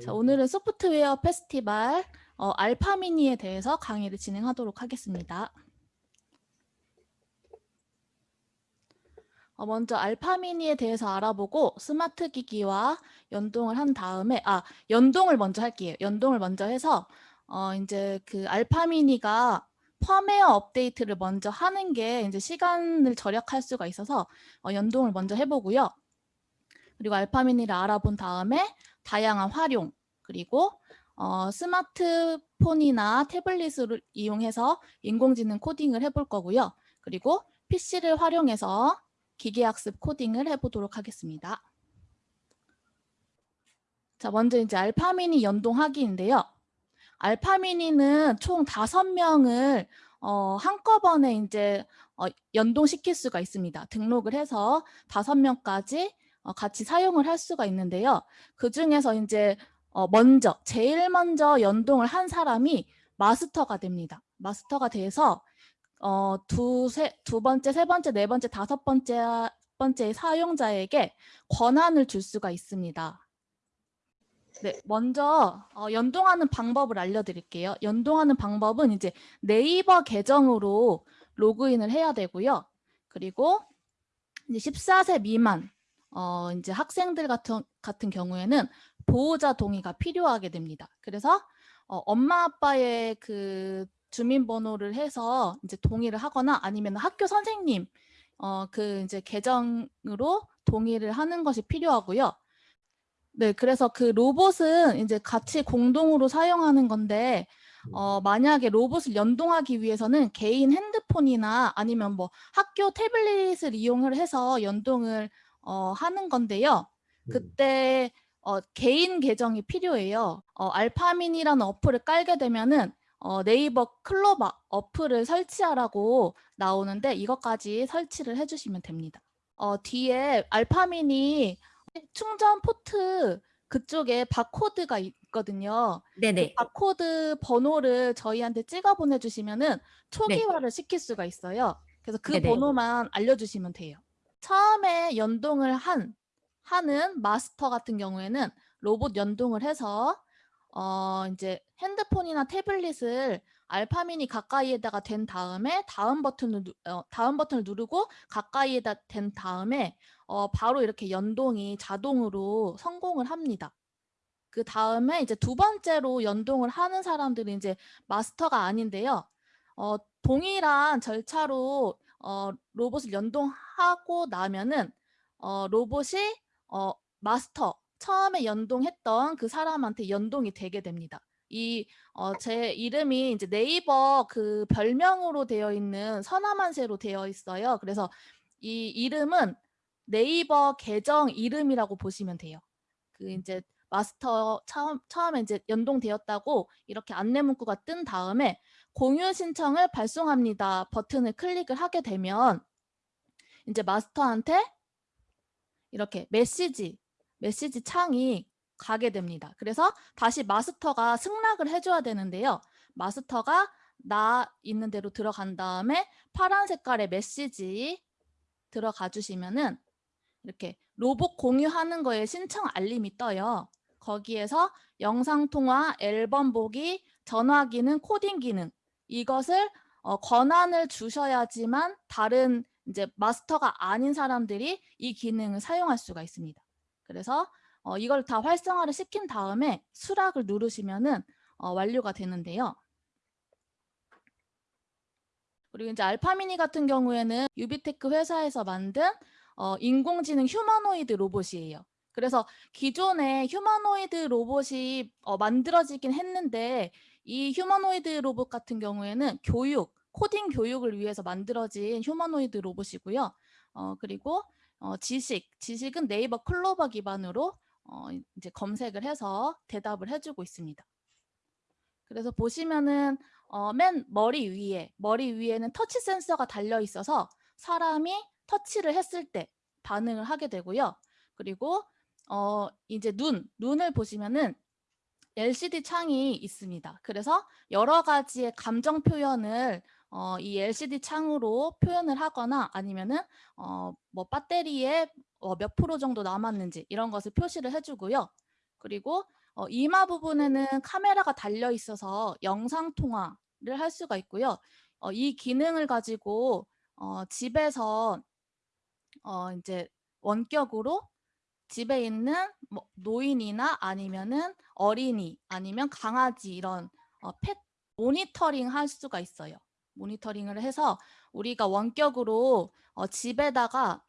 자, 오늘은 소프트웨어 페스티벌 어, 알파미니에 대해서 강의를 진행하도록 하겠습니다. 어, 먼저 알파미니에 대해서 알아보고 스마트 기기와 연동을 한 다음에 아 연동을 먼저 할게요. 연동을 먼저 해서 어, 이제 그 알파미니가 펌웨어 업데이트를 먼저 하는 게 이제 시간을 절약할 수가 있어서 어, 연동을 먼저 해보고요. 그리고 알파미니를 알아본 다음에 다양한 활용 그리고 어, 스마트폰이나 태블릿을 이용해서 인공지능 코딩을 해볼 거고요. 그리고 PC를 활용해서 기계학습 코딩을 해보도록 하겠습니다. 자, 먼저 이제 알파미니 연동하기인데요. 알파미니는 총 다섯 명을 어, 한꺼번에 이제 어, 연동시킬 수가 있습니다. 등록을 해서 다섯 명까지 어, 같이 사용을 할 수가 있는데요. 그 중에서 이제 어, 먼저 제일 먼저 연동을 한 사람이 마스터가 됩니다. 마스터가 돼서 어, 두, 세, 두 번째, 세 번째, 네 번째, 다섯 번째, 번째 사용자에게 권한을 줄 수가 있습니다. 네, 먼저 어, 연동하는 방법을 알려드릴게요. 연동하는 방법은 이제 네이버 계정으로 로그인을 해야 되고요. 그리고 이제 14세 미만 어, 이제 학생들 같은, 같은 경우에는 보호자 동의가 필요하게 됩니다. 그래서 어, 엄마 아빠의 그 주민번호를 해서 이제 동의를 하거나 아니면 학교 선생님 어, 그 이제 계정으로 동의를 하는 것이 필요하고요. 네, 그래서 그 로봇은 이제 같이 공동으로 사용하는 건데 어, 만약에 로봇을 연동하기 위해서는 개인 핸드폰이나 아니면 뭐 학교 태블릿을 이용을 해서 연동을 어, 하는 건데요. 그때 어, 개인 계정이 필요해요. 어, 알파민이라는 어플을 깔게 되면은 어, 네이버 클로바 어플을 설치하라고 나오는데 이것까지 설치를 해주시면 됩니다. 어, 뒤에 알파민이 충전 포트 그쪽에 바코드가 있거든요. 네네. 그 바코드 번호를 저희한테 찍어 보내주시면은 초기화를 네. 시킬 수가 있어요. 그래서 그 네네. 번호만 알려주시면 돼요. 처음에 연동을 한 하는 마스터 같은 경우에는 로봇 연동을 해서 어 이제 핸드폰이나 태블릿을 알파민이 가까이에다가 된 다음에 다음 버튼을 어, 다음 버튼을 누르고 가까이에다 된 다음에 어, 바로 이렇게 연동이 자동으로 성공을 합니다. 그 다음에 이제 두 번째로 연동을 하는 사람들은 이제 마스터가 아닌데요. 어, 동일한 절차로 어, 로봇을 연동하고 나면은 어, 로봇이 어, 마스터 처음에 연동했던 그 사람한테 연동이 되게 됩니다. 이, 어, 제 이름이 이제 네이버 그 별명으로 되어 있는 서남한세로 되어 있어요. 그래서 이 이름은 네이버 계정 이름이라고 보시면 돼요. 그 이제 마스터 처음, 처음에 이제 연동되었다고 이렇게 안내 문구가 뜬 다음에 공유 신청을 발송합니다 버튼을 클릭을 하게 되면 이제 마스터한테 이렇게 메시지 메시지 창이 가게 됩니다. 그래서 다시 마스터가 승낙을 해줘야 되는데요. 마스터가 나 있는 대로 들어간 다음에 파란 색깔의 메시지 들어가 주시면은 이렇게 로봇 공유하는 거에 신청 알림이 떠요. 거기에서 영상통화, 앨범 보기, 전화 기능, 코딩 기능 이것을 어, 권한을 주셔야지만 다른 이제 마스터가 아닌 사람들이 이 기능을 사용할 수가 있습니다. 그래서 어, 이걸 다 활성화를 시킨 다음에 수락을 누르시면은 어, 완료가 되는데요. 그리고 이제 알파미니 같은 경우에는 유비테크 회사에서 만든 어, 인공지능 휴머노이드 로봇이에요. 그래서 기존에 휴머노이드 로봇이 어, 만들어지긴 했는데 이 휴머노이드 로봇 같은 경우에는 교육, 코딩 교육을 위해서 만들어진 휴머노이드 로봇이고요. 어, 그리고 어, 지식, 지식은 네이버 클로바 기반으로 어, 이제 검색을 해서 대답을 해주고 있습니다. 그래서 보시면은 어, 맨 머리 위에, 머리 위에는 터치 센서가 달려 있어서 사람이 터치를 했을 때 반응을 하게 되고요. 그리고 어, 이제 눈, 눈을 보시면은 LCD 창이 있습니다. 그래서 여러 가지의 감정 표현을 어, 이 LCD 창으로 표현을 하거나 아니면은 어, 뭐 배터리에 어, 몇 프로 정도 남았는지 이런 것을 표시를 해주고요. 그리고 어, 이마 부분에는 카메라가 달려 있어서 영상 통화를 할 수가 있고요. 어, 이 기능을 가지고 어, 집에서 어, 이제 원격으로 집에 있는 뭐 노인이나 아니면은 어린이 아니면 강아지 이런 어, 펫 모니터링 할 수가 있어요. 모니터링을 해서 우리가 원격으로 어, 집에다가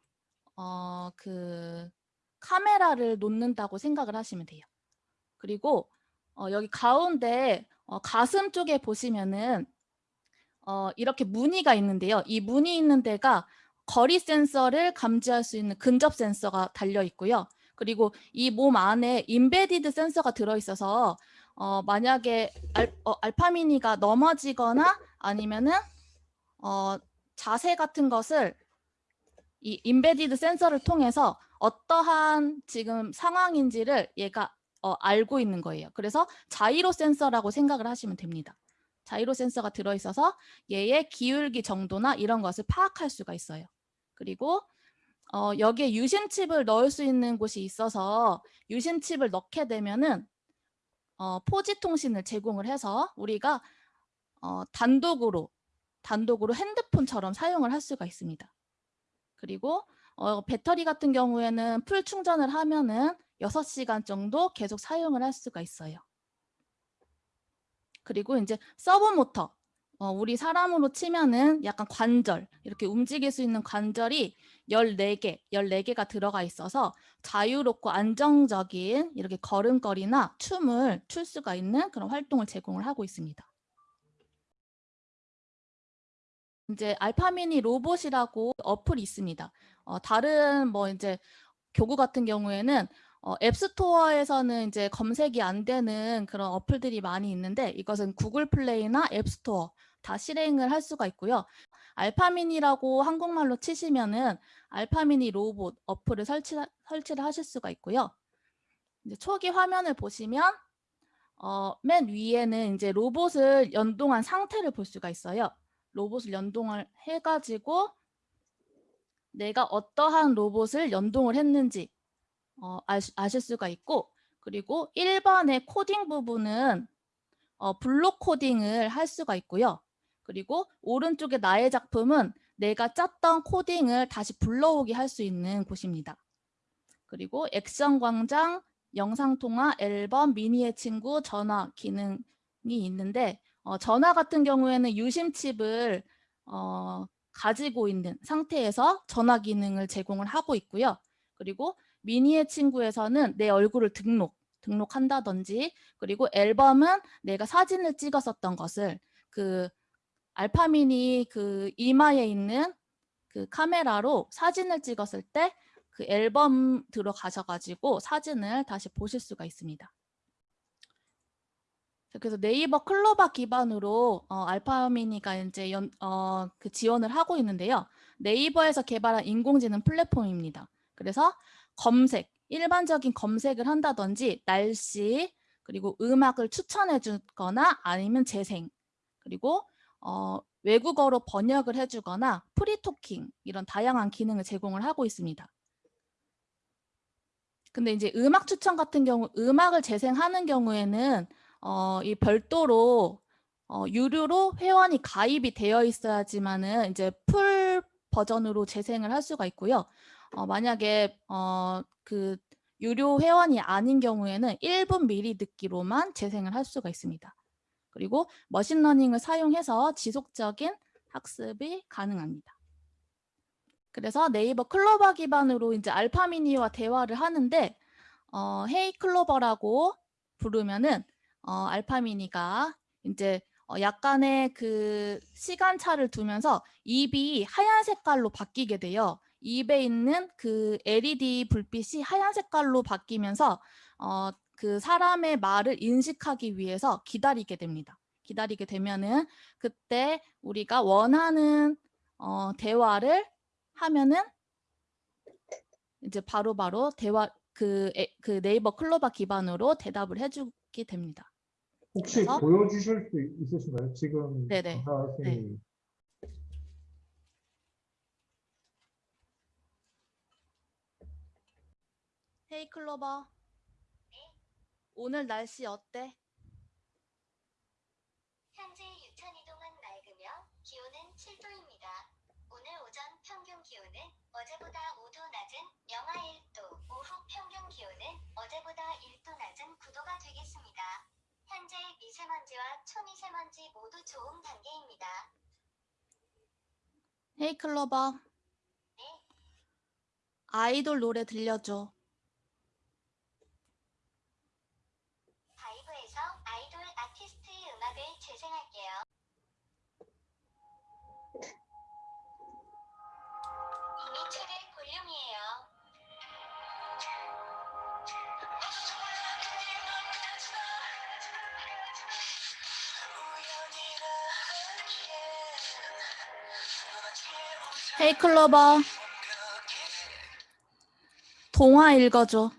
어, 그 카메라를 놓는다고 생각을 하시면 돼요. 그리고 어, 여기 가운데 어, 가슴 쪽에 보시면은 어, 이렇게 무늬가 있는데요. 이 무늬 있는 데가 거리 센서를 감지할 수 있는 근접 센서가 달려 있고요. 그리고 이 몸 안에 인베디드 센서가 들어있어서 어, 만약에 알, 어, 알파미니가 넘어지거나 아니면은 어, 자세 같은 것을 이 인베디드 센서를 통해서 어떠한 지금 상황인지를 얘가 어, 알고 있는 거예요. 그래서 자이로 센서라고 생각을 하시면 됩니다. 자이로 센서가 들어있어서 얘의 기울기 정도나 이런 것을 파악할 수가 있어요. 그리고 어, 여기에 유심칩을 넣을 수 있는 곳이 있어서 유심칩을 넣게 되면은 어, 4G 통신을 제공을 해서 우리가 어, 단독으로 단독으로 핸드폰처럼 사용을 할 수가 있습니다. 그리고 어, 배터리 같은 경우에는 full 충전을 하면은 6시간 정도 계속 사용을 할 수가 있어요. 그리고 이제 서보 모터 어, 우리 사람으로 치면은 약간 관절 이렇게 움직일 수 있는 관절이 14개, 14개가 들어가 있어서 자유롭고 안정적인 이렇게 걸음걸이나 춤을 출 수가 있는 그런 활동을 제공을 하고 있습니다. 이제 알파미니 로봇이라고 어플이 있습니다. 어, 다른 뭐 이제 교구 같은 경우에는 어, 앱스토어에서는 이제 검색이 안 되는 그런 어플들이 많이 있는데 이것은 구글 플레이나 앱스토어 다 실행을 할 수가 있고요. 알파미니라고 한국말로 치시면은 알파미니 로봇 어플을 설치, 설치를 하실 수가 있고요. 이제 초기 화면을 보시면 어, 맨 위에는 이제 로봇을 연동한 상태를 볼 수가 있어요. 로봇을 연동을 해가지고 내가 어떠한 로봇을 연동을 했는지 어, 아실 수가 있고 그리고 1번의 코딩 부분은 어, 블록 코딩을 할 수가 있고요. 그리고 오른쪽에 나의 작품은 내가 짰던 코딩을 다시 불러오게 할 수 있는 곳입니다. 그리고 액션 광장, 영상통화, 앨범, 미니의 친구, 전화 기능이 있는데 어, 전화 같은 경우에는 유심칩을 어, 가지고 있는 상태에서 전화 기능을 제공을 하고 있고요. 그리고 미니의 친구에서는 내 얼굴을 등록, 등록한다든지 그리고 앨범은 내가 사진을 찍었었던 것을 그 알파미니 그 이마에 있는 그 카메라로 사진을 찍었을 때 그 앨범 들어가셔가지고 사진을 다시 보실 수가 있습니다. 그래서 네이버 클로바 기반으로 어, 알파미니가 이제 연, 어, 그 지원을 하고 있는데요. 네이버에서 개발한 인공지능 플랫폼입니다. 그래서 검색, 일반적인 검색을 한다든지 날씨, 그리고 음악을 추천해 주거나 아니면 재생, 그리고 어, 외국어로 번역을 해주거나 free talking 이런 다양한 기능을 제공을 하고 있습니다. 근데 이제 음악 추천 같은 경우 음악을 재생하는 경우에는 어, 이 별도로 어, 유료로 회원이 가입이 되어 있어야지만은 이제 full 버전으로 재생을 할 수가 있고요. 어, 만약에 어, 그 유료 회원이 아닌 경우에는 1분 미리 듣기로만 재생을 할 수가 있습니다. 그리고 machine learning을 사용해서 지속적인 학습이 가능합니다. 그래서 네이버 클로바 기반으로 이제 알파미니와 대화를 하는데 어, hey 클로바라고 부르면은 어, 알파미니가 이제 어, 약간의 그 시간차를 두면서 입이 하얀 색깔로 바뀌게 돼요. 입에 있는 그 LED 불빛이 하얀 색깔로 바뀌면서 어, 그 사람의 말을 인식하기 위해서 기다리게 됩니다. 기다리게 되면은 그때 우리가 원하는 어, 대화를 하면은 이제 바로바로 바로 대화 그, 그 네이버 클로바 기반으로 대답을 해주게 됩니다. 혹시 보여주실 수 있으신가요? 지금 네네. 네. 헤이 클로버 오늘 날씨 어때? 현재 유천 이동은 맑으며 기온은 7도입니다. 오늘 오전 평균 기온은 어제보다 5도 낮은 영하 1도, 오후 평균 기온은 어제보다 1도 낮은 9도가 되겠습니다. 현재 미세먼지와 초미세먼지 모두 좋음 단계입니다. 헤이 클로버. 네. 아이돌 노래 들려줘. 헤이 클로버. 동화 읽어줘.